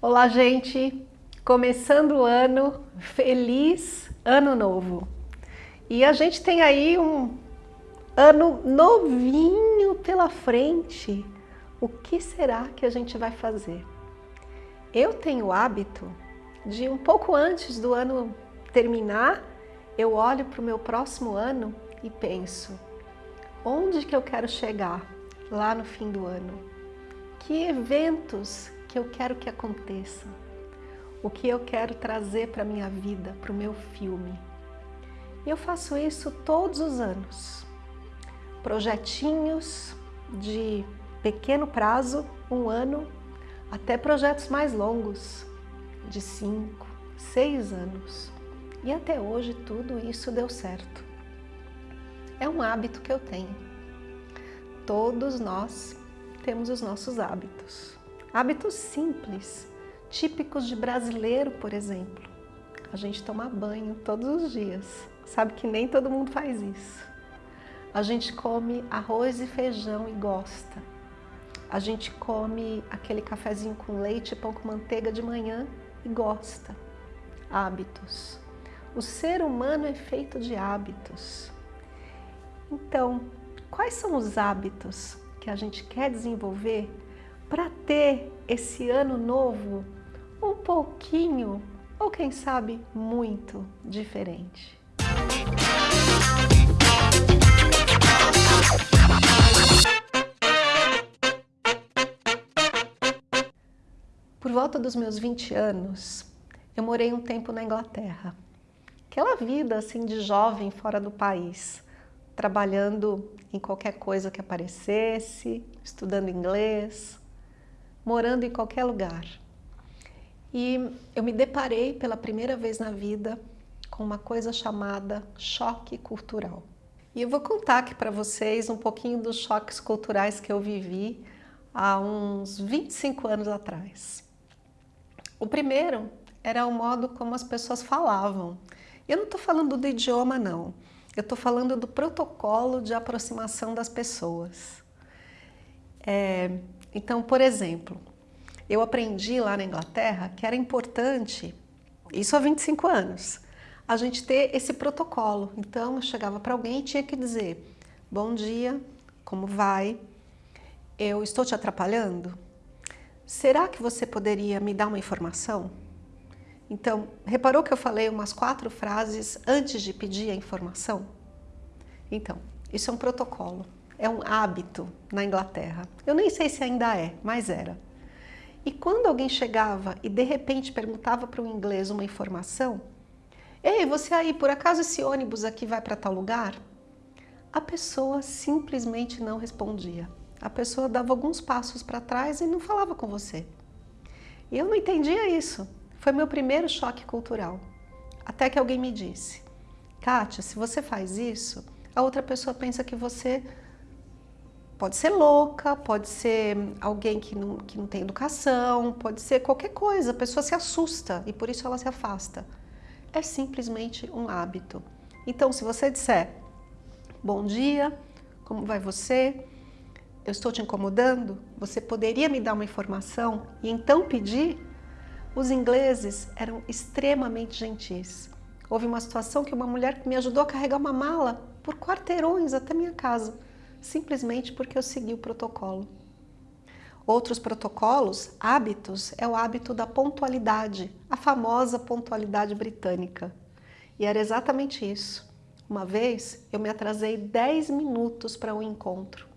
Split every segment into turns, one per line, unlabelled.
Olá, gente! Começando o ano, feliz ano novo! E a gente tem aí um ano novinho pela frente. O que será que a gente vai fazer? Eu tenho o hábito de um pouco antes do ano terminar, eu olho para o meu próximo ano e penso, onde que eu quero chegar lá no fim do ano? Que eventos que eu quero que aconteçam, o que eu quero trazer para a minha vida, para o meu filme. Eu faço isso todos os anos. Projetinhos de pequeno prazo, um ano, até projetos mais longos, de cinco, seis anos. E até hoje tudo isso deu certo. É um hábito que eu tenho. Todos nós temos os nossos hábitos. Hábitos simples, típicos de brasileiro, por exemplo. A gente toma banho todos os dias. Sabe que nem todo mundo faz isso. A gente come arroz e feijão e gosta. A gente come aquele cafezinho com leite e pão com manteiga de manhã e gosta. Hábitos. O ser humano é feito de hábitos. Então, quais são os hábitos que a gente quer desenvolver para ter esse ano novo um pouquinho, ou quem sabe muito, diferente. Por volta dos meus 20 anos, eu morei um tempo na Inglaterra. Aquela vida assim de jovem fora do país, trabalhando em qualquer coisa que aparecesse, estudando inglês, morando em qualquer lugar. E eu me deparei pela primeira vez na vida com uma coisa chamada choque cultural. E eu vou contar aqui para vocês um pouquinho dos choques culturais que eu vivi há uns 25 anos atrás. O primeiro era o modo como as pessoas falavam. Eu não estou falando do idioma, não. Eu estou falando do protocolo de aproximação das pessoas. É, então, por exemplo, eu aprendi lá na Inglaterra que era importante, isso há 25 anos, a gente ter esse protocolo. Então, eu chegava para alguém e tinha que dizer, bom dia, como vai? Eu estou te atrapalhando? Será que você poderia me dar uma informação? Então, reparou que eu falei umas quatro frases antes de pedir a informação? Então, isso é um protocolo é um hábito na Inglaterra. Eu nem sei se ainda é, mas era. E quando alguém chegava e de repente perguntava para o inglês uma informação, Ei, você aí, por acaso esse ônibus aqui vai para tal lugar? A pessoa simplesmente não respondia. A pessoa dava alguns passos para trás e não falava com você. E eu não entendia isso. Foi meu primeiro choque cultural. Até que alguém me disse, Kátia, se você faz isso, a outra pessoa pensa que você Pode ser louca, pode ser alguém que não, que não tem educação, pode ser qualquer coisa. A pessoa se assusta e por isso ela se afasta. É simplesmente um hábito. Então, se você disser, bom dia, como vai você? Eu estou te incomodando? Você poderia me dar uma informação e então pedir? Os ingleses eram extremamente gentis. Houve uma situação que uma mulher me ajudou a carregar uma mala por quarteirões até minha casa simplesmente porque eu segui o protocolo. Outros protocolos, hábitos, é o hábito da pontualidade, a famosa pontualidade britânica. E era exatamente isso. Uma vez eu me atrasei 10 minutos para um encontro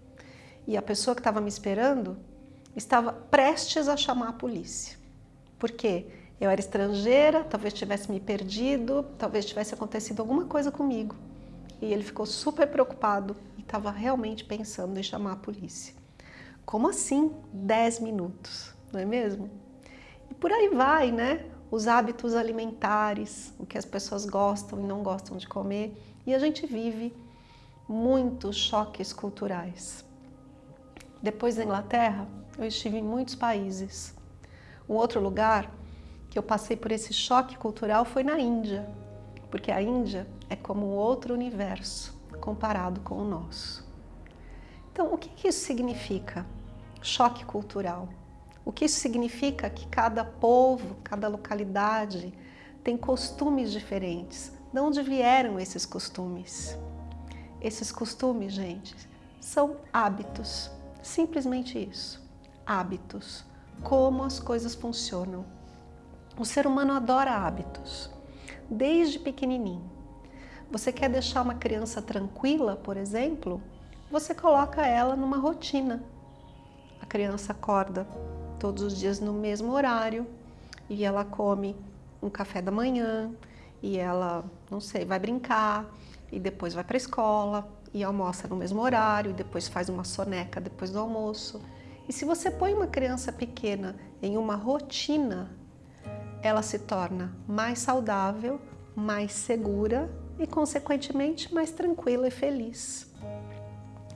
e a pessoa que estava me esperando estava prestes a chamar a polícia. Por quê? Eu era estrangeira, talvez tivesse me perdido, talvez tivesse acontecido alguma coisa comigo. E ele ficou super preocupado estava realmente pensando em chamar a polícia. Como assim 10 minutos, não é mesmo? E por aí vai, né? Os hábitos alimentares, o que as pessoas gostam e não gostam de comer. E a gente vive muitos choques culturais. Depois da Inglaterra, eu estive em muitos países. Um outro lugar que eu passei por esse choque cultural foi na Índia, porque a Índia é como um outro universo comparado com o nosso. Então, o que isso significa? Choque cultural. O que isso significa? Que cada povo, cada localidade tem costumes diferentes. De onde vieram esses costumes? Esses costumes, gente, são hábitos. Simplesmente isso. Hábitos. Como as coisas funcionam. O ser humano adora hábitos. Desde pequenininho. Você quer deixar uma criança tranquila, por exemplo? Você coloca ela numa rotina. A criança acorda todos os dias no mesmo horário e ela come um café da manhã e ela, não sei, vai brincar e depois vai para a escola e almoça no mesmo horário e depois faz uma soneca depois do almoço. E se você põe uma criança pequena em uma rotina, ela se torna mais saudável, mais segura e, consequentemente, mais tranquila e feliz.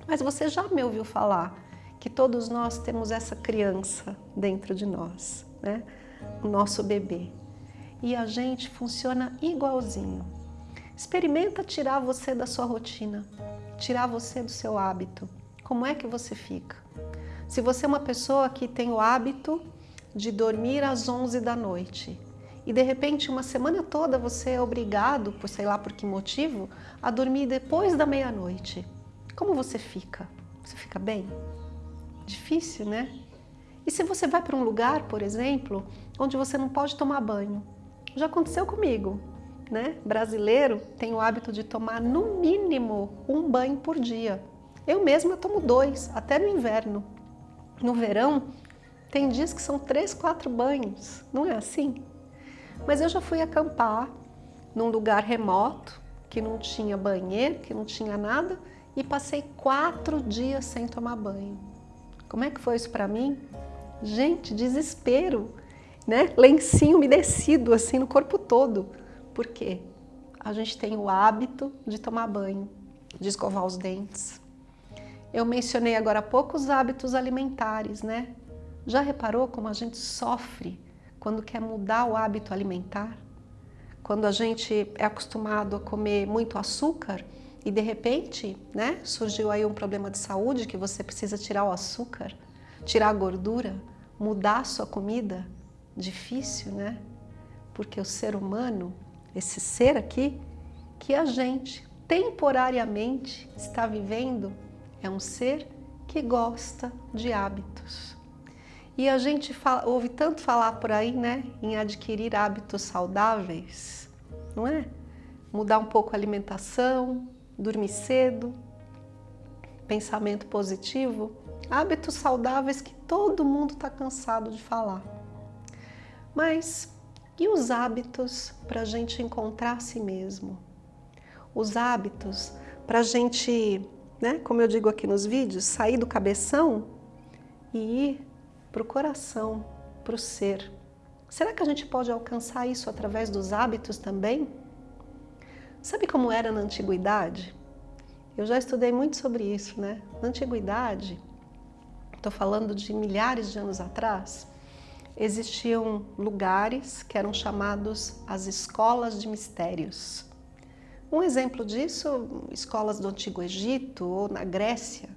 Mas você já me ouviu falar que todos nós temos essa criança dentro de nós, né? o nosso bebê. E a gente funciona igualzinho. Experimenta tirar você da sua rotina, tirar você do seu hábito. Como é que você fica? Se você é uma pessoa que tem o hábito de dormir às 11 da noite e de repente uma semana toda você é obrigado, por sei lá por que motivo, a dormir depois da meia-noite, como você fica? Você fica bem? Difícil, né? E se você vai para um lugar, por exemplo, onde você não pode tomar banho? Já aconteceu comigo, né? Brasileiro tem o hábito de tomar no mínimo um banho por dia. Eu mesma tomo dois, até no inverno. No verão, tem dias que são três, quatro banhos, não é assim? Mas eu já fui acampar num lugar remoto, que não tinha banheiro, que não tinha nada, e passei quatro dias sem tomar banho. Como é que foi isso para mim? Gente, desespero, né? Lencinho umedecido assim no corpo todo. Por quê? A gente tem o hábito de tomar banho, de escovar os dentes. Eu mencionei agora há pouco os hábitos alimentares, né? Já reparou como a gente sofre quando quer mudar o hábito alimentar? Quando a gente é acostumado a comer muito açúcar e de repente, né, surgiu aí um problema de saúde que você precisa tirar o açúcar, tirar a gordura, mudar a sua comida, difícil, né? Porque o ser humano, esse ser aqui, que a gente temporariamente está vivendo, é um ser que gosta de hábitos. E a gente fala, ouve tanto falar por aí, né, em adquirir hábitos saudáveis, não é? Mudar um pouco a alimentação, dormir cedo, pensamento positivo, hábitos saudáveis que todo mundo está cansado de falar. Mas e os hábitos para a gente encontrar a si mesmo? Os hábitos para a gente, né, como eu digo aqui nos vídeos, sair do cabeção e ir para o coração, para o ser. Será que a gente pode alcançar isso através dos hábitos também? Sabe como era na antiguidade? Eu já estudei muito sobre isso, né? Na antiguidade, estou falando de milhares de anos atrás, existiam lugares que eram chamados as escolas de mistérios. Um exemplo disso, escolas do Antigo Egito ou na Grécia,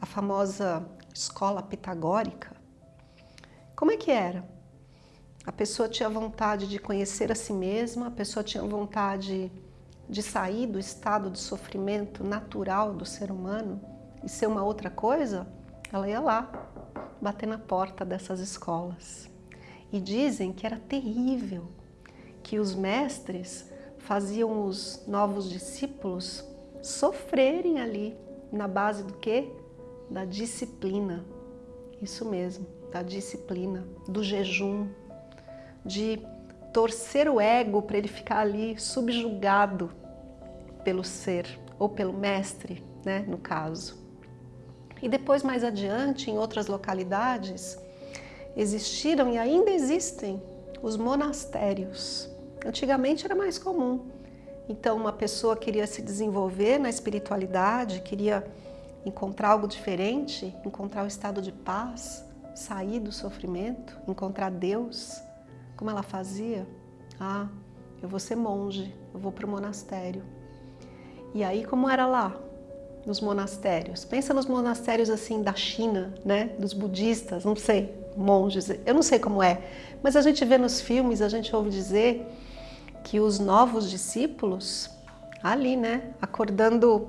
a famosa escola pitagórica. Como é que era? A pessoa tinha vontade de conhecer a si mesma, a pessoa tinha vontade de sair do estado de sofrimento natural do ser humano e ser uma outra coisa, ela ia lá, bater na porta dessas escolas. E dizem que era terrível, que os mestres faziam os novos discípulos sofrerem ali, na base do quê? Da disciplina. Isso mesmo, da disciplina, do jejum, de torcer o ego para ele ficar ali subjugado pelo ser ou pelo mestre, né, no caso. E depois, mais adiante, em outras localidades, existiram e ainda existem os monastérios. Antigamente era mais comum. Então, uma pessoa queria se desenvolver na espiritualidade, queria encontrar algo diferente, encontrar o estado de paz, sair do sofrimento, encontrar Deus. Como ela fazia? Ah, eu vou ser monge, eu vou para o monastério. E aí como era lá? nos monastérios. Pensa nos monastérios assim da China, né? Dos budistas, não sei, monges, eu não sei como é. Mas a gente vê nos filmes, a gente ouve dizer que os novos discípulos, ali, né? Acordando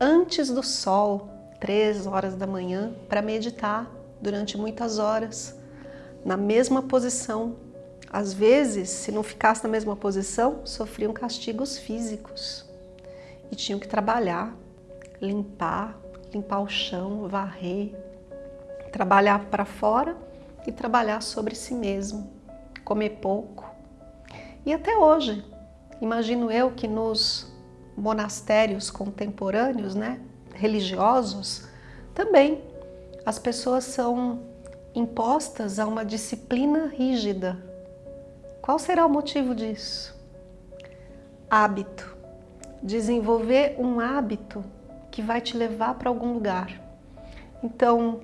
antes do sol, três horas da manhã, para meditar durante muitas horas, na mesma posição. Às vezes, se não ficasse na mesma posição, sofriam castigos físicos e tinham que trabalhar, limpar, limpar o chão, varrer, trabalhar para fora e trabalhar sobre si mesmo, comer pouco. E até hoje, imagino eu que nos monastérios contemporâneos, né, religiosos, também as pessoas são impostas a uma disciplina rígida. Qual será o motivo disso? Hábito. Desenvolver um hábito que vai te levar para algum lugar. Então,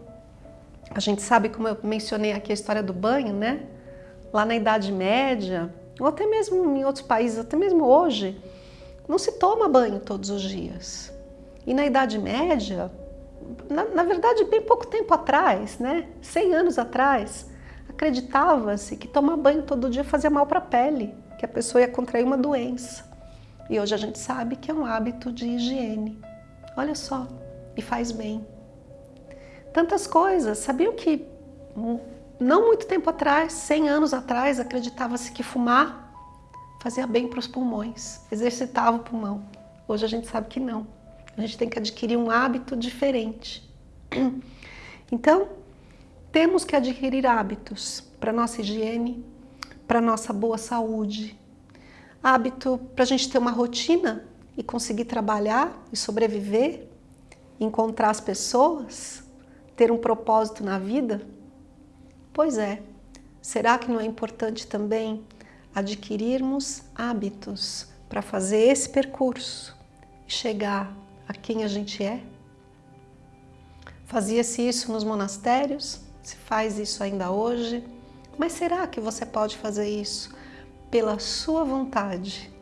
a gente sabe, como eu mencionei aqui a história do banho, né? Lá na Idade Média, ou até mesmo em outros países, até mesmo hoje, não se toma banho todos os dias. E na Idade Média, na, na verdade, bem pouco tempo atrás, né? 100 anos atrás, acreditava-se que tomar banho todo dia fazia mal para a pele, que a pessoa ia contrair uma doença. E hoje a gente sabe que é um hábito de higiene. Olha só, e faz bem. Tantas coisas. Sabiam que não muito tempo atrás, 100 anos atrás, acreditava-se que fumar fazia bem para os pulmões, exercitava o pulmão. Hoje a gente sabe que não. A gente tem que adquirir um hábito diferente. Então, temos que adquirir hábitos para nossa higiene, para nossa boa saúde, hábito para a gente ter uma rotina e conseguir trabalhar e sobreviver, encontrar as pessoas, ter um propósito na vida? Pois é, será que não é importante também adquirirmos hábitos para fazer esse percurso e chegar a quem a gente é? Fazia-se isso nos monastérios, se faz isso ainda hoje, mas será que você pode fazer isso pela sua vontade,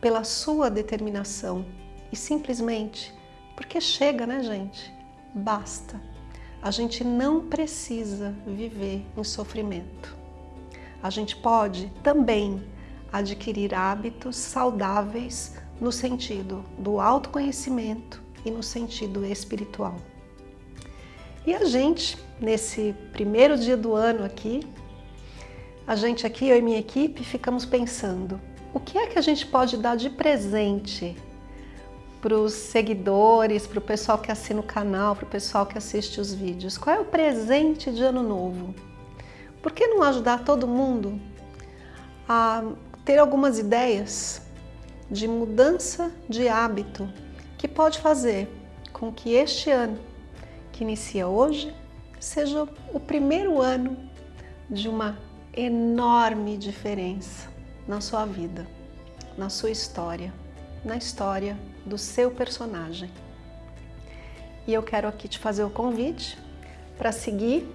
pela sua determinação e simplesmente porque chega, né, gente? Basta. A gente não precisa viver em sofrimento. A gente pode também adquirir hábitos saudáveis no sentido do autoconhecimento e no sentido espiritual. E a gente, nesse primeiro dia do ano aqui, a gente aqui, eu e minha equipe, ficamos pensando o que é que a gente pode dar de presente para os seguidores, para o pessoal que assina o canal, para o pessoal que assiste os vídeos. Qual é o presente de ano novo? Por que não ajudar todo mundo a ter algumas ideias de mudança de hábito que pode fazer com que este ano, que inicia hoje, seja o primeiro ano de uma enorme diferença na sua vida, na sua história, na história do seu personagem. E eu quero aqui te fazer o convite para seguir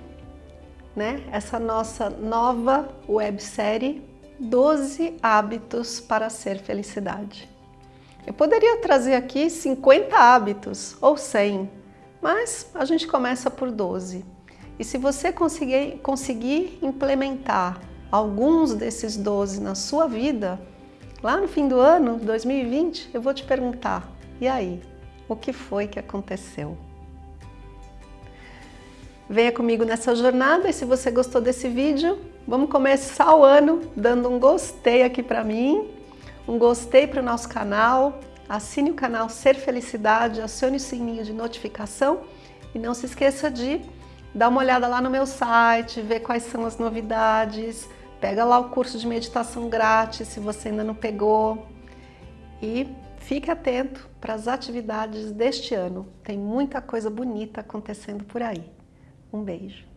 né, essa nossa nova websérie 12 hábitos para ser felicidade. Eu poderia trazer aqui 50 hábitos ou 100, mas a gente começa por 12. E se você conseguir, conseguir implementar alguns desses 12 na sua vida, lá no fim do ano, 2020, eu vou te perguntar, e aí, o que foi que aconteceu? Venha comigo nessa jornada e se você gostou desse vídeo, vamos começar o ano dando um gostei aqui para mim, um gostei para o nosso canal, assine o canal Ser Felicidade, acione o sininho de notificação e não se esqueça de dá uma olhada lá no meu site, vê quais são as novidades, pega lá o curso de meditação grátis se você ainda não pegou e fique atento para as atividades deste ano. Tem muita coisa bonita acontecendo por aí. Um beijo.